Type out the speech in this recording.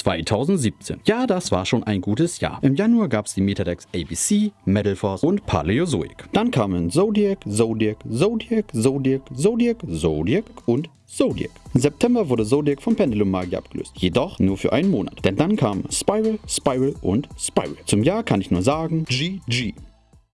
2017. Ja, das war schon ein gutes Jahr. Im Januar gab es die Metadex ABC, Metal Force und Paleozoic. Dann kamen Zodiac, Zodiac, Zodiac, Zodiac, Zodiac, Zodiac und Zodiac. Im September wurde Zodiac vom Pendulum Magie abgelöst, jedoch nur für einen Monat. Denn dann kamen Spiral, Spiral und Spiral. Zum Jahr kann ich nur sagen, GG.